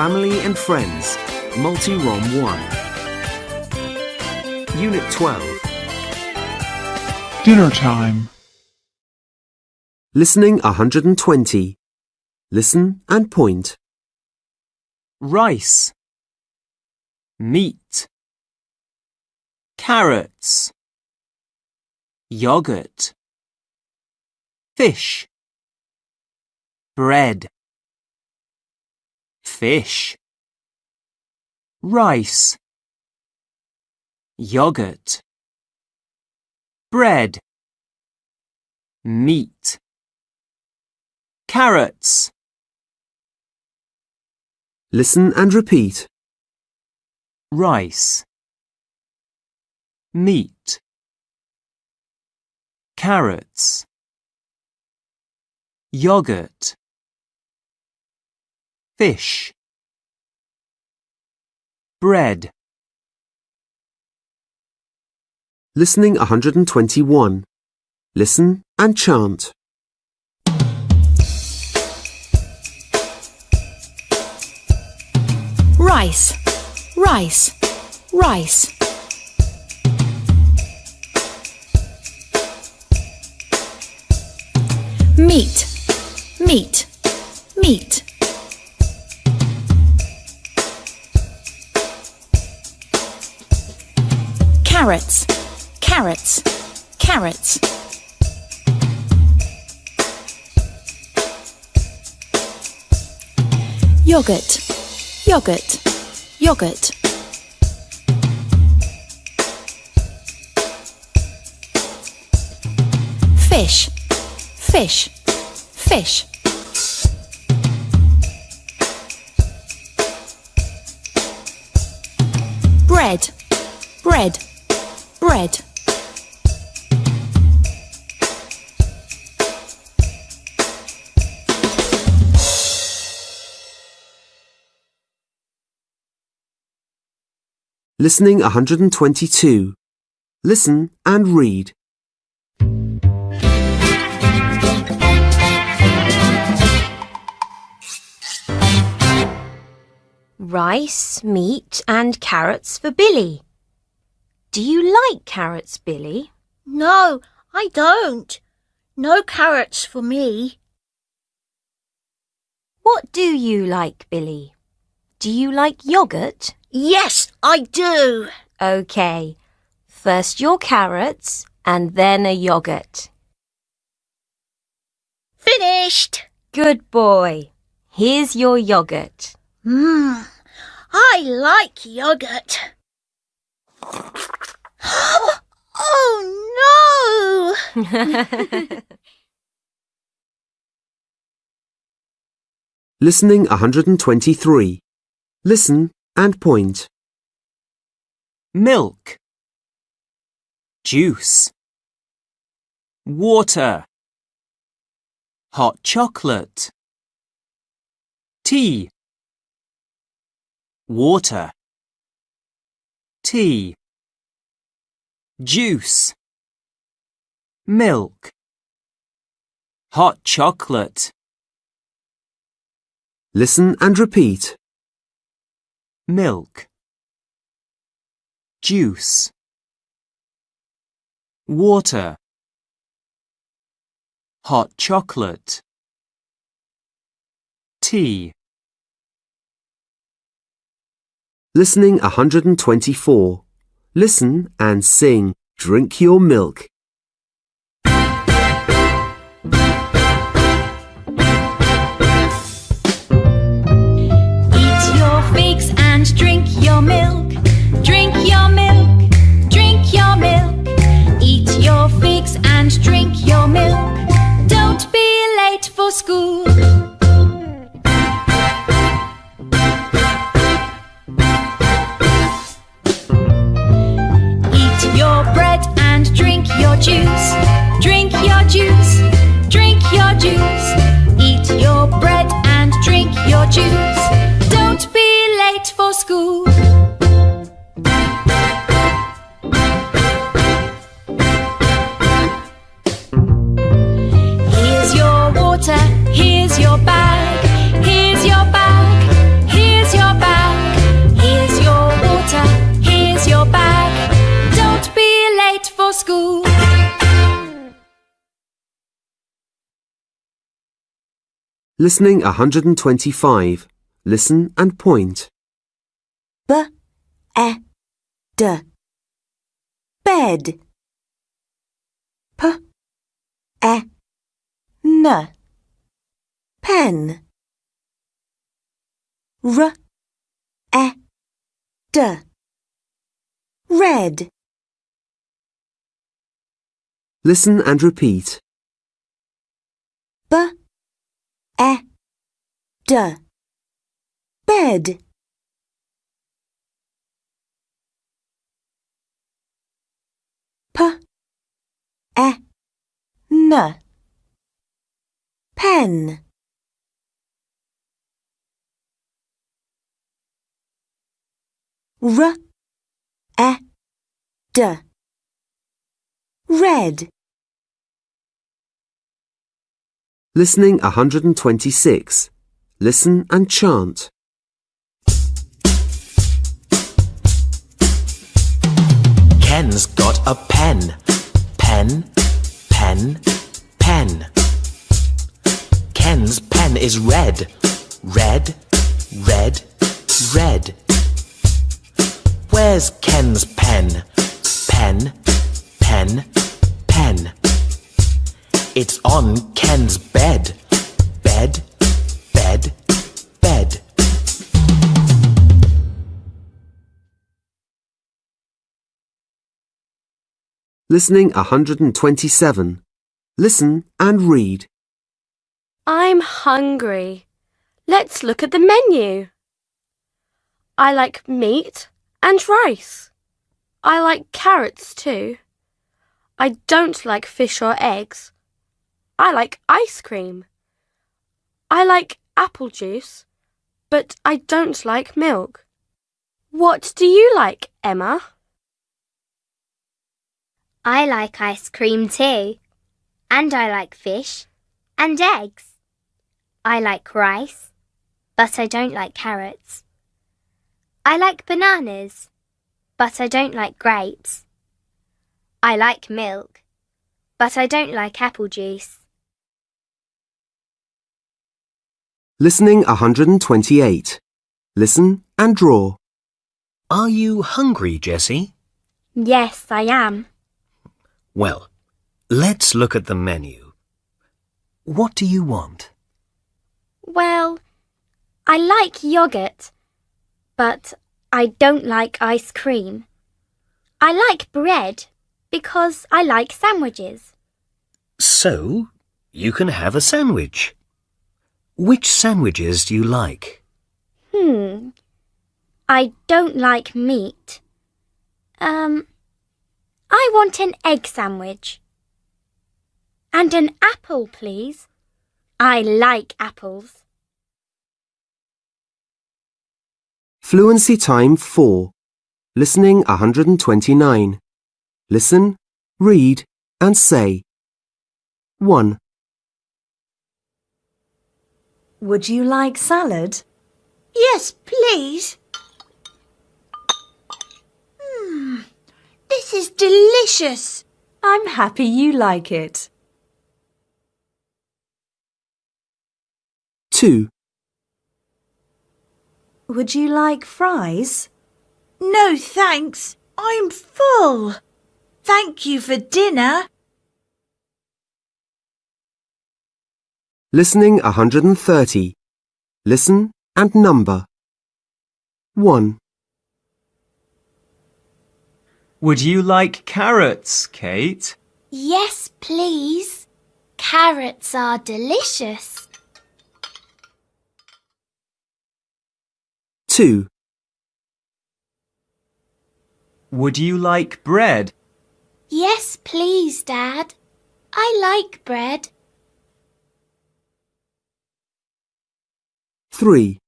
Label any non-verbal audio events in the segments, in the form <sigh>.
Family and Friends, Multi-ROM 1. Unit 12. Dinner time. Listening 120. Listen and point. rice, meat, carrots, yogurt, fish, bread, fish, rice, yogurt, bread, meat, carrots, Listen and repeat. rice, meat, carrots, yogurt, fish, bread, Listening 121. Listen and chant. rice, rice, rice. Meat, meat, meat. Carrots, carrots, carrots. Yogurt, yogurt, yogurt. Fish, fish, fish. Bread, bread, bread. Listening 122. Listen and read. Rice, meat, and carrots for Billy. Do you like carrots, Billy? No, I don't. No carrots for me. What do you like, Billy? Do you like yogurt? Yes, I do. OK. First your carrots and then a yogurt. Finished. Good boy. Here's your yogurt. Mmm, I like yogurt. <gasps> oh no! <laughs> Listening 123. Listen and point. milk, juice, water, hot chocolate, tea, water, tea, juice, milk, hot chocolate, Listen and repeat. milk, juice, water, hot chocolate, tea, Listening 124. Listen and sing. Drink your milk. Juice. Listening 125. Listen and point. b e d bed p e n pen r e d red Listen and repeat. b e d bed. P. E n pen. R. E d red Listening 126. Listen and chant. Ken's got a pen. Pen, pen, pen. Ken's pen is red. Red, red, red. Where's Ken's pen? Pen, pen, pen. It's on Ken's bed. Bed, bed, bed. Listening 127. Listen and read. I'm hungry. Let's look at the menu. I like meat and rice. I like carrots too. I don't like fish or eggs. I like ice cream. I like apple juice, but I don't like milk. What do you like, Emma? I like ice cream too. And I like fish and eggs. I like rice, but I don't like carrots. I like bananas, but I don't like grapes. I like milk, but I don't like apple juice. Listening 128. Listen and draw. Are you hungry, Jessie? Yes, I am. Well, let's look at the menu. What do you want? Well, I like yogurt, but I don't like ice cream. I like bread because I like sandwiches. So, you can have a sandwich. Which sandwiches do you like? Hmm. I don't like meat. Um, I want an egg sandwich. And an apple, please. I like apples. Fluency time 4. Listening 129. Listen, read, and say. 1, Would you like salad? Yes, please. Hmm, this is delicious. I'm happy you like it. 2, Would you like fries? No thanks. I'm full. Thank you for dinner. Listening 130. Listen and number. 1, Would you like carrots, Kate? Yes, please. Carrots are delicious. 2, Would you like bread? Yes, please, Dad. I like bread. 3,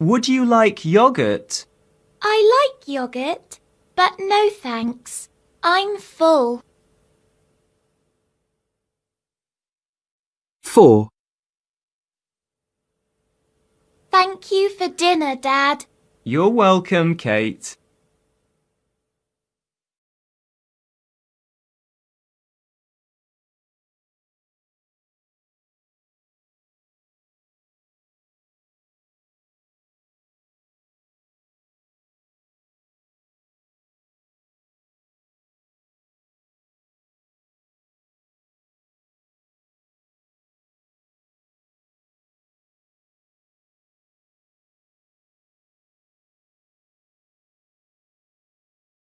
Would you like yogurt? I like yogurt, but no thanks. I'm full. 4, Thank you for dinner, Dad. You're welcome, Kate.